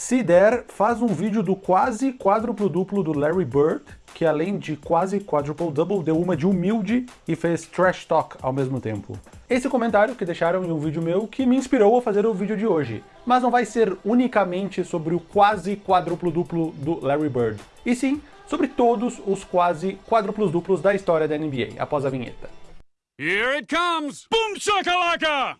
Se der, faz um vídeo do quase quádruplo duplo do Larry Bird, que além de quase quadruple double, deu uma de humilde e fez trash talk ao mesmo tempo. Esse comentário que deixaram em um vídeo meu que me inspirou a fazer o vídeo de hoje, mas não vai ser unicamente sobre o quase quadruplo duplo do Larry Bird, e sim sobre todos os quase quádruplos duplos da história da NBA, após a vinheta. Here it comes! Boom shakalaka!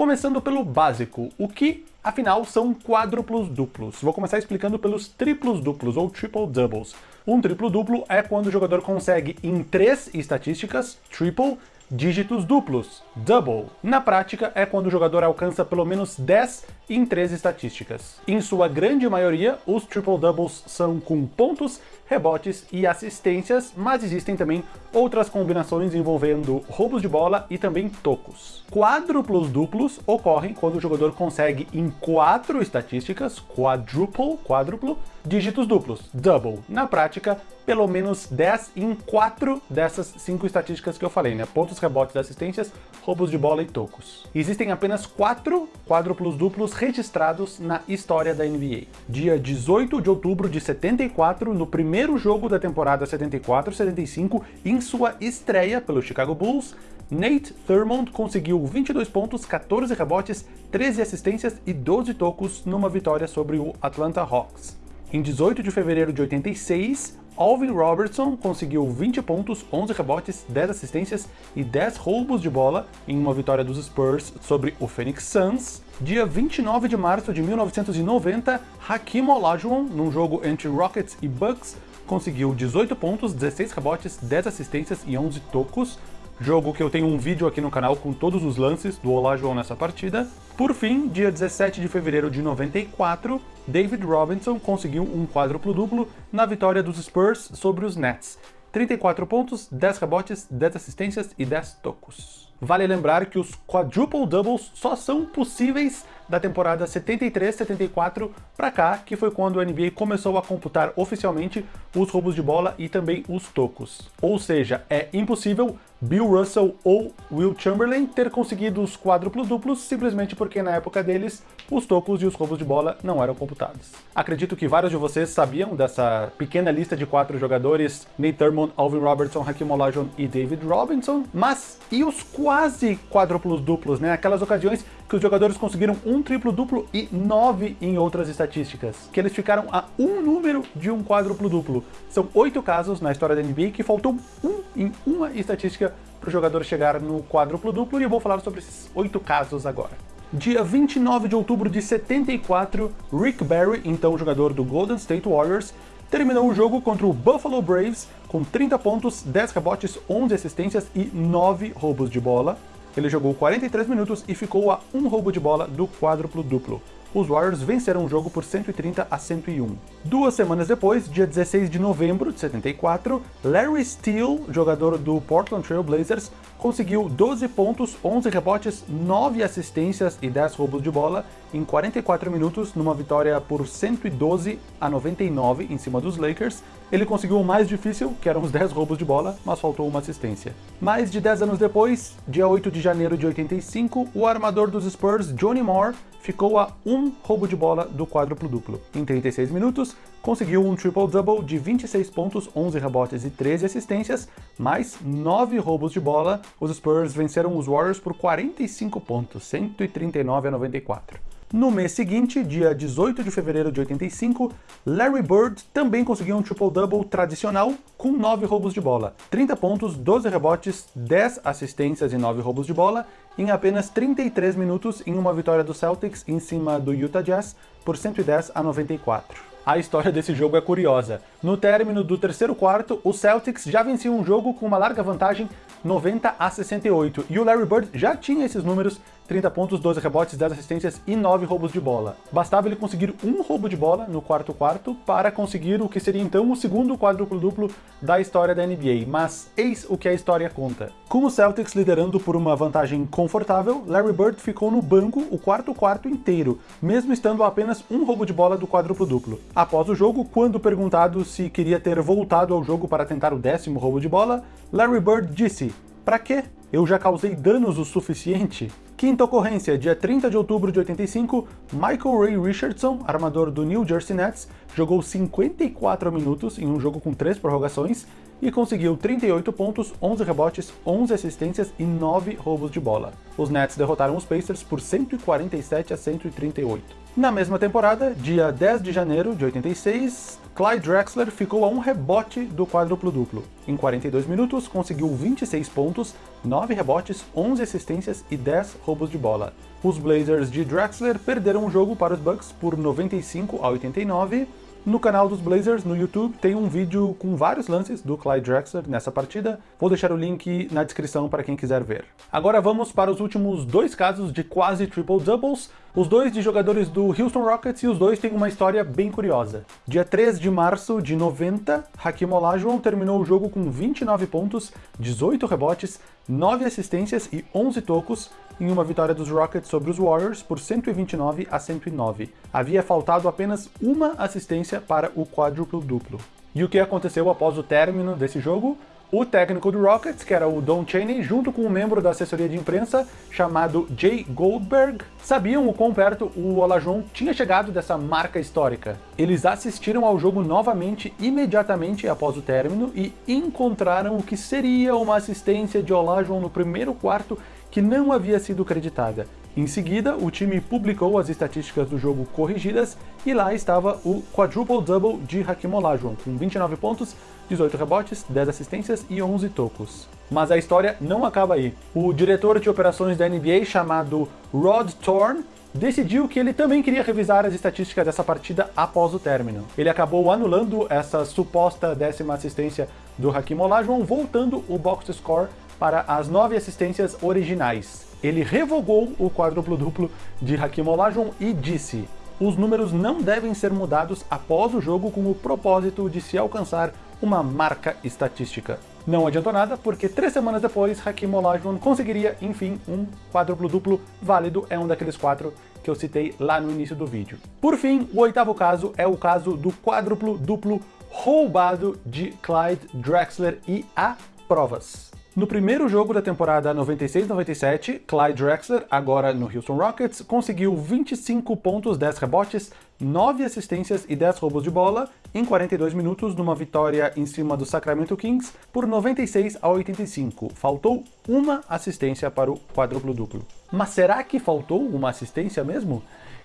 Começando pelo básico, o que, afinal, são quádruplos duplos? Vou começar explicando pelos triplos duplos, ou triple doubles. Um triplo duplo é quando o jogador consegue, em três estatísticas, triple, dígitos duplos, double. Na prática, é quando o jogador alcança pelo menos 10 em três estatísticas. Em sua grande maioria, os triple doubles são com pontos, rebotes e assistências, mas existem também outras combinações envolvendo roubos de bola e também tocos. Quádruplos duplos ocorrem quando o jogador consegue em quatro estatísticas, quadruple, quádruplo, dígitos duplos, double. Na prática, pelo menos 10 em quatro dessas cinco estatísticas que eu falei, né? Pontos, rebotes, assistências, roubos de bola e tocos. Existem apenas quatro quádruplos duplos registrados na história da NBA. Dia 18 de outubro de 74, no primeiro jogo da temporada 74-75, em sua estreia pelo Chicago Bulls, Nate Thurmond conseguiu 22 pontos, 14 rebotes, 13 assistências e 12 tocos numa vitória sobre o Atlanta Hawks. Em 18 de fevereiro de 86, Alvin Robertson conseguiu 20 pontos, 11 rebotes, 10 assistências e 10 roubos de bola em uma vitória dos Spurs sobre o Phoenix Suns. Dia 29 de março de 1990, Hakim Olajuwon, num jogo entre Rockets e Bucks, conseguiu 18 pontos, 16 rebotes, 10 assistências e 11 tocos, jogo que eu tenho um vídeo aqui no canal com todos os lances do Olajuwon nessa partida. Por fim, dia 17 de fevereiro de 94, David Robinson conseguiu um quádruplo-duplo na vitória dos Spurs sobre os Nets. 34 pontos, 10 rebotes, 10 assistências e 10 tocos. Vale lembrar que os quadruple doubles só são possíveis da temporada 73-74 para cá, que foi quando a NBA começou a computar oficialmente os roubos de bola e também os tocos. Ou seja, é impossível Bill Russell ou Will Chamberlain ter conseguido os quádruplos duplos simplesmente porque na época deles os tocos e os roubos de bola não eram computados. Acredito que vários de vocês sabiam dessa pequena lista de quatro jogadores, Nate Thurmond, Alvin Robertson, Hakeem Olajuwon e David Robinson, mas e os quase quádruplos duplos, né? Aquelas ocasiões que os jogadores conseguiram um triplo duplo e nove em outras estatísticas, que eles ficaram a um número de um quádruplo duplo. São oito casos na história da NBA que faltou um em uma estatística para o jogador chegar no quádruplo duplo e eu vou falar sobre esses oito casos agora. Dia 29 de outubro de 74, Rick Barry, então jogador do Golden State Warriors, terminou o jogo contra o Buffalo Braves com 30 pontos, 10 rebotes, 11 assistências e 9 roubos de bola. Ele jogou 43 minutos e ficou a um roubo de bola do quádruplo duplo. Os Warriors venceram o jogo por 130 a 101. Duas semanas depois, dia 16 de novembro de 74, Larry Steele, jogador do Portland Trail Blazers, conseguiu 12 pontos, 11 rebotes, 9 assistências e 10 roubos de bola em 44 minutos numa vitória por 112 a 99 em cima dos Lakers. Ele conseguiu o mais difícil, que eram os 10 roubos de bola, mas faltou uma assistência. Mais de 10 anos depois, dia 8 de janeiro de 85, o armador dos Spurs, Johnny Moore, ficou a um roubo de bola do quádruplo duplo. Em 36 minutos, conseguiu um triple-double de 26 pontos, 11 rebotes e 13 assistências, mais 9 roubos de bola. Os Spurs venceram os Warriors por 45 pontos, 139 a 94. No mês seguinte, dia 18 de fevereiro de 85, Larry Bird também conseguiu um triple-double tradicional com 9 roubos de bola, 30 pontos, 12 rebotes, 10 assistências e 9 roubos de bola em apenas 33 minutos em uma vitória do Celtics em cima do Utah Jazz por 110 a 94. A história desse jogo é curiosa. No término do terceiro quarto, o Celtics já vencia um jogo com uma larga vantagem 90 a 68, e o Larry Bird já tinha esses números 30 pontos, 12 rebotes, 10 assistências e 9 roubos de bola. Bastava ele conseguir um roubo de bola no quarto quarto para conseguir o que seria então o segundo quádruplo-duplo da história da NBA, mas eis o que a história conta. Com o Celtics liderando por uma vantagem confortável, Larry Bird ficou no banco o quarto quarto inteiro, mesmo estando apenas um roubo de bola do quádruplo-duplo. Após o jogo, quando perguntado se queria ter voltado ao jogo para tentar o décimo roubo de bola, Larry Bird disse, pra quê? Eu já causei danos o suficiente? Quinta ocorrência, dia 30 de outubro de 85, Michael Ray Richardson, armador do New Jersey Nets, jogou 54 minutos em um jogo com três prorrogações e conseguiu 38 pontos, 11 rebotes, 11 assistências e 9 roubos de bola. Os Nets derrotaram os Pacers por 147 a 138. Na mesma temporada, dia 10 de janeiro de 86, Clyde Drexler ficou a um rebote do quádruplo-duplo. Em 42 minutos, conseguiu 26 pontos, 9 rebotes, 11 assistências e 10 roubos de bola. Os Blazers de Drexler perderam o jogo para os Bucks por 95 a 89, no canal dos Blazers, no YouTube, tem um vídeo com vários lances do Clyde Drexler nessa partida. Vou deixar o link na descrição para quem quiser ver. Agora vamos para os últimos dois casos de quase triple-doubles, os dois de jogadores do Houston Rockets e os dois têm uma história bem curiosa. Dia 3 de março de 90, Hakim Olajuwon terminou o jogo com 29 pontos, 18 rebotes, 9 assistências e 11 tocos, em uma vitória dos Rockets sobre os Warriors por 129 a 109. Havia faltado apenas uma assistência para o quádruplo duplo. E o que aconteceu após o término desse jogo? O técnico do Rockets, que era o Don Chaney, junto com um membro da assessoria de imprensa chamado Jay Goldberg, sabiam o quão perto o Olajuwon tinha chegado dessa marca histórica. Eles assistiram ao jogo novamente imediatamente após o término e encontraram o que seria uma assistência de Olajuwon no primeiro quarto que não havia sido creditada. Em seguida, o time publicou as estatísticas do jogo corrigidas e lá estava o quadruple-double de Hakim Olajuwon, com 29 pontos, 18 rebotes, 10 assistências e 11 tocos. Mas a história não acaba aí. O diretor de operações da NBA, chamado Rod Thorne, decidiu que ele também queria revisar as estatísticas dessa partida após o término. Ele acabou anulando essa suposta décima assistência do Hakim Olajuwon, voltando o box score para as nove assistências originais. Ele revogou o quádruplo-duplo de Hakim Olajuwon e disse os números não devem ser mudados após o jogo com o propósito de se alcançar uma marca estatística. Não adiantou nada, porque três semanas depois, Hakim Olajuwon conseguiria, enfim, um quádruplo-duplo válido, é um daqueles quatro que eu citei lá no início do vídeo. Por fim, o oitavo caso é o caso do quádruplo-duplo roubado de Clyde Drexler e há provas. No primeiro jogo da temporada 96-97, Clyde Drexler, agora no Houston Rockets, conseguiu 25 pontos, 10 rebotes, 9 assistências e 10 roubos de bola em 42 minutos numa vitória em cima do Sacramento Kings por 96 a 85. Faltou uma assistência para o quádruplo-duplo. Mas será que faltou uma assistência mesmo?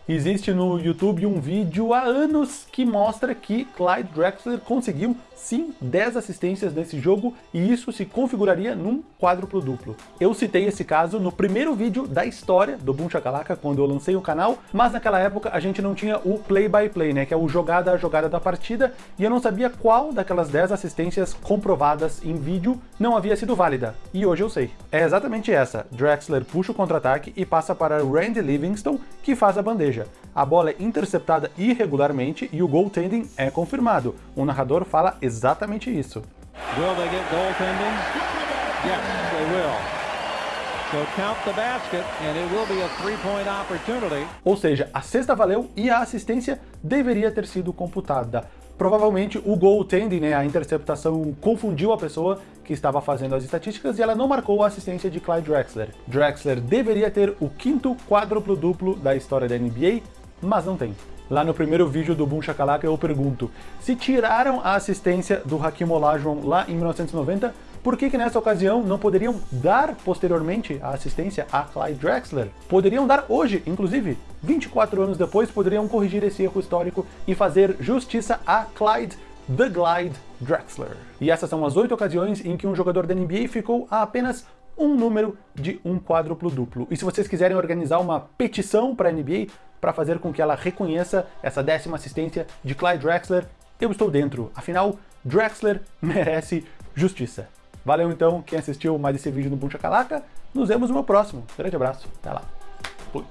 Existe no YouTube um vídeo há anos que mostra que Clyde Drexler conseguiu sim 10 assistências nesse jogo e isso se configuraria num quádruplo duplo. Eu citei esse caso no primeiro vídeo da história do Boom Shakalaka quando eu lancei o canal, mas naquela época a gente não tinha o play-by-play, -play, né, que é o jogada a jogada da partida, e eu não sabia qual daquelas 10 assistências comprovadas em vídeo não havia sido válida. E hoje eu sei. É exatamente essa. Drexler puxa o contra-ataque e passa para Randy Livingston, que faz a bandeja seja, a bola é interceptada irregularmente e o goaltending é confirmado. O narrador fala exatamente isso. Will they get goaltending? Yes, they will. Ou seja, a cesta valeu e a assistência deveria ter sido computada. Provavelmente o goaltending, né, a interceptação, confundiu a pessoa que estava fazendo as estatísticas e ela não marcou a assistência de Clyde Drexler. Drexler deveria ter o quinto quádruplo duplo da história da NBA, mas não tem. Lá no primeiro vídeo do Boom Shakalaka eu pergunto, se tiraram a assistência do Hakim Olajuwon lá em 1990, por que que nessa ocasião não poderiam dar posteriormente a assistência a Clyde Drexler? Poderiam dar hoje, inclusive. 24 anos depois, poderiam corrigir esse erro histórico e fazer justiça a Clyde The Glide Drexler. E essas são as oito ocasiões em que um jogador da NBA ficou a apenas um número de um quádruplo duplo. E se vocês quiserem organizar uma petição para a NBA para fazer com que ela reconheça essa décima assistência de Clyde Drexler, eu estou dentro. Afinal, Drexler merece justiça. Valeu então quem assistiu mais esse vídeo no Buncha Calaca. Nos vemos no meu próximo. Grande abraço. Até lá. Fui.